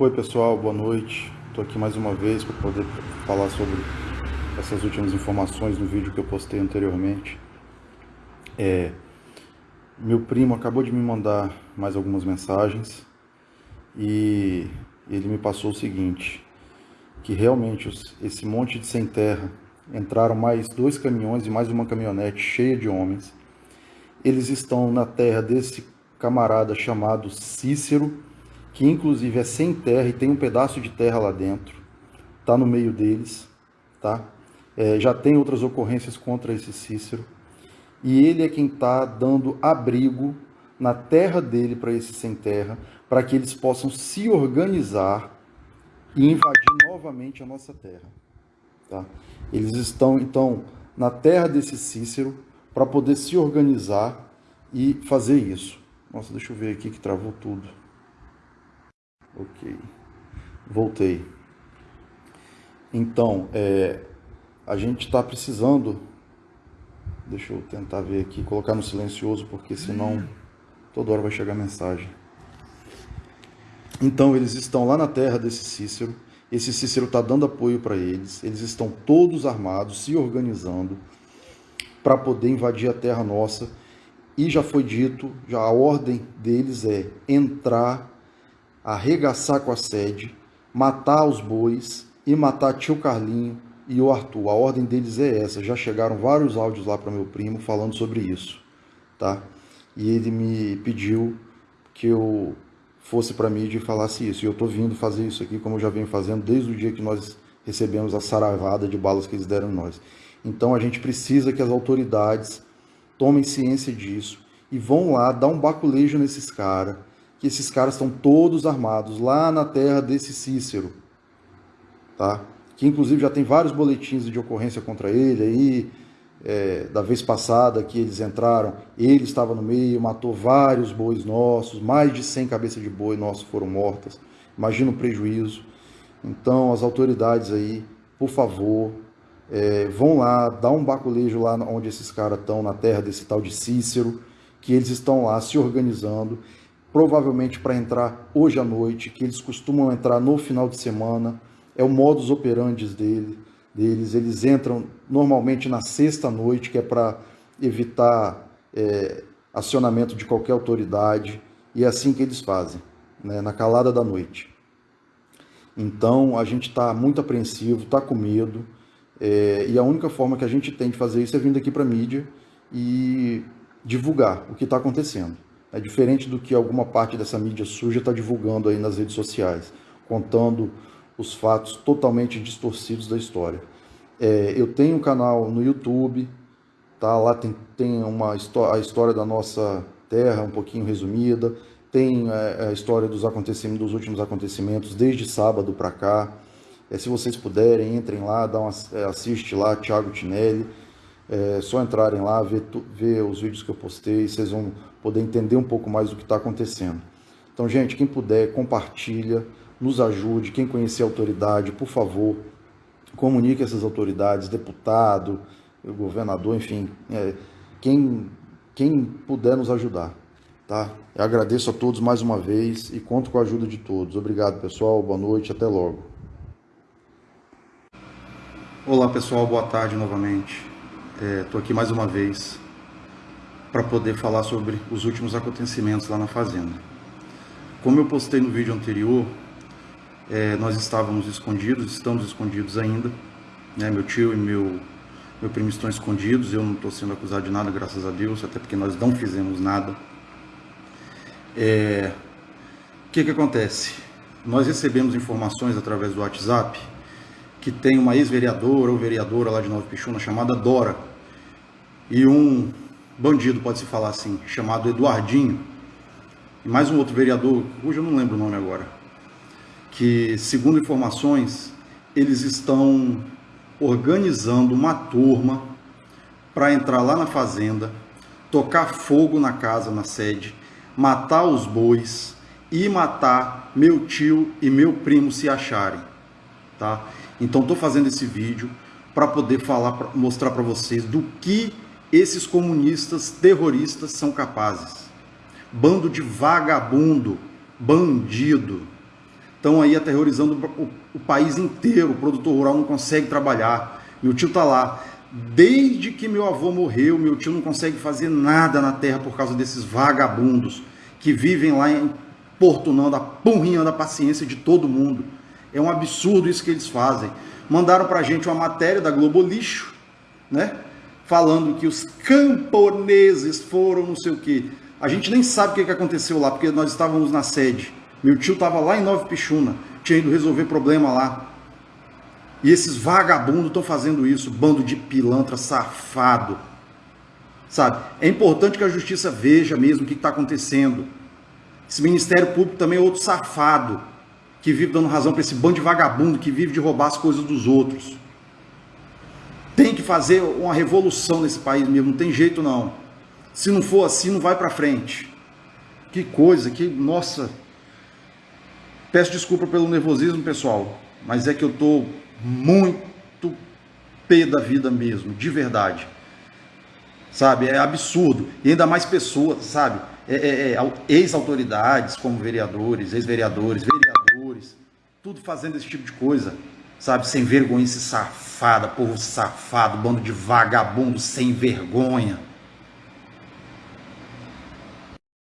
Oi pessoal, boa noite. Estou aqui mais uma vez para poder falar sobre essas últimas informações no vídeo que eu postei anteriormente. É, meu primo acabou de me mandar mais algumas mensagens e ele me passou o seguinte, que realmente esse monte de sem terra entraram mais dois caminhões e mais uma caminhonete cheia de homens. Eles estão na terra desse camarada chamado Cícero, que inclusive é sem terra e tem um pedaço de terra lá dentro, está no meio deles, tá? É, já tem outras ocorrências contra esse Cícero, e ele é quem está dando abrigo na terra dele para esse sem terra, para que eles possam se organizar e invadir novamente a nossa terra. Tá? Eles estão, então, na terra desse Cícero para poder se organizar e fazer isso. Nossa, deixa eu ver aqui que travou tudo. Ok. Voltei. Então, é, a gente está precisando. Deixa eu tentar ver aqui, colocar no silencioso, porque senão toda hora vai chegar mensagem. Então, eles estão lá na terra desse Cícero. Esse Cícero está dando apoio para eles. Eles estão todos armados, se organizando para poder invadir a terra nossa. E já foi dito, já a ordem deles é entrar arregaçar com a sede, matar os bois e matar tio Carlinho e o Arthur. A ordem deles é essa. Já chegaram vários áudios lá para meu primo falando sobre isso, tá? E ele me pediu que eu fosse para a mídia e falasse isso. E eu estou vindo fazer isso aqui, como eu já venho fazendo desde o dia que nós recebemos a saravada de balas que eles deram em nós. Então a gente precisa que as autoridades tomem ciência disso e vão lá dar um baculejo nesses caras que esses caras estão todos armados lá na terra desse Cícero, tá? Que inclusive já tem vários boletins de ocorrência contra ele aí, é, da vez passada que eles entraram, ele estava no meio, matou vários bois nossos, mais de 100 cabeças de boi nossos foram mortas. Imagina o prejuízo. Então, as autoridades aí, por favor, é, vão lá, dá um baculejo lá onde esses caras estão, na terra desse tal de Cícero, que eles estão lá se organizando provavelmente para entrar hoje à noite, que eles costumam entrar no final de semana, é o modus operandi dele, deles. Eles entram normalmente na sexta noite, que é para evitar é, acionamento de qualquer autoridade, e é assim que eles fazem, né, na calada da noite. Então a gente está muito apreensivo, está com medo, é, e a única forma que a gente tem de fazer isso é vindo aqui para a mídia e divulgar o que está acontecendo. É diferente do que alguma parte dessa mídia suja está divulgando aí nas redes sociais, contando os fatos totalmente distorcidos da história. É, eu tenho um canal no YouTube, tá? lá tem, tem uma a história da nossa terra um pouquinho resumida, tem é, a história dos acontecimentos, dos últimos acontecimentos desde sábado para cá. É, se vocês puderem, entrem lá, dá uma, é, assiste lá, Thiago Tinelli. É só entrarem lá, ver, ver os vídeos que eu postei, vocês vão poder entender um pouco mais do que está acontecendo. Então, gente, quem puder, compartilha, nos ajude. Quem conhecer a autoridade, por favor, comunique essas autoridades, deputado, governador, enfim, é, quem, quem puder nos ajudar. Tá? Eu agradeço a todos mais uma vez e conto com a ajuda de todos. Obrigado, pessoal. Boa noite. Até logo. Olá, pessoal. Boa tarde novamente. Estou é, aqui mais uma vez para poder falar sobre os últimos acontecimentos lá na fazenda. Como eu postei no vídeo anterior, é, nós estávamos escondidos, estamos escondidos ainda. Né? Meu tio e meu, meu primo estão escondidos, eu não estou sendo acusado de nada, graças a Deus, até porque nós não fizemos nada. É, o que, que acontece? Nós recebemos informações através do WhatsApp que tem uma ex-vereadora ou vereadora lá de Nova Pichuna chamada Dora e um bandido, pode-se falar assim, chamado Eduardinho e mais um outro vereador, hoje eu não lembro o nome agora, que segundo informações eles estão organizando uma turma para entrar lá na fazenda, tocar fogo na casa, na sede, matar os bois e matar meu tio e meu primo se acharem, tá? Então estou fazendo esse vídeo para poder falar, mostrar para vocês do que esses comunistas terroristas são capazes. Bando de vagabundo, bandido, estão aí aterrorizando o, o, país inteiro. O produtor rural não consegue trabalhar. Meu tio está lá. Desde que meu avô morreu, meu tio não consegue fazer nada na terra por causa desses vagabundos que vivem lá apurrinhando a paciência de todo mundo. É um absurdo isso que eles fazem. Mandaram para a gente uma matéria da Globo Lixo, né? Falando que os camponeses foram não sei o quê. A gente nem sabe o que aconteceu lá, porque nós estávamos na sede. Meu tio estava lá em Nova Pichuna, tinha ido resolver problema lá. E esses vagabundos estão fazendo isso, bando de pilantra safado. Sabe? É importante que a justiça veja mesmo o que está acontecendo. Esse Ministério Público também é outro safado, que vive dando razão para esse bando de vagabundo que vive de roubar as coisas dos outros. Fazer uma revolução nesse país mesmo, não tem jeito não. Se não for assim, não vai para frente. Que coisa, que nossa. Peço desculpa pelo nervosismo, pessoal, mas é que eu tô muito pé da vida mesmo, de verdade. Sabe? É absurdo. E ainda mais pessoas, sabe? É, é, é, ex-autoridades, como vereadores, ex-vereadores, vereadores, tudo fazendo esse tipo de coisa. Sabe? Sem vergonha, esse safada, povo safado, bando de vagabundo sem vergonha.